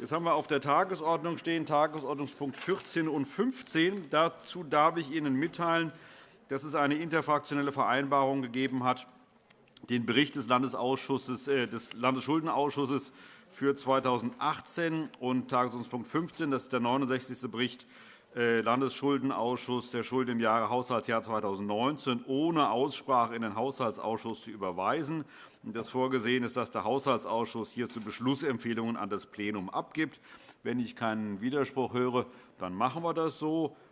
Jetzt haben wir auf der Tagesordnung stehen Tagesordnungspunkt 14 und 15. Dazu darf ich Ihnen mitteilen, dass es eine interfraktionelle Vereinbarung gegeben hat, den Bericht des, äh, des Landesschuldenausschusses für 2018 und Tagesordnungspunkt 15, das ist der 69. Bericht Landesschuldenausschuss der Schulden im Jahre Haushaltsjahr 2019 ohne Aussprache in den Haushaltsausschuss zu überweisen. Das vorgesehen ist, dass der Haushaltsausschuss hierzu Beschlussempfehlungen an das Plenum abgibt. Wenn ich keinen Widerspruch höre, dann machen wir das so.